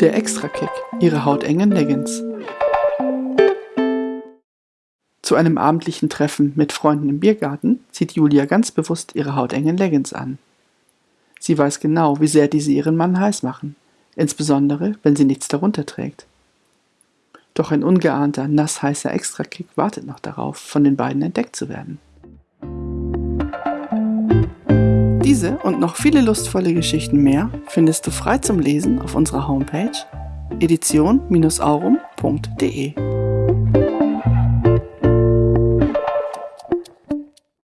Der Extra-Kick, ihre hautengen Leggings. Zu einem abendlichen Treffen mit Freunden im Biergarten zieht Julia ganz bewusst ihre hautengen Leggings an. Sie weiß genau, wie sehr diese ihren Mann heiß machen, insbesondere wenn sie nichts darunter trägt. Doch ein ungeahnter, nassheißer Extrakick wartet noch darauf, von den beiden entdeckt zu werden. Diese und noch viele lustvolle Geschichten mehr findest du frei zum Lesen auf unserer Homepage edition-aurum.de.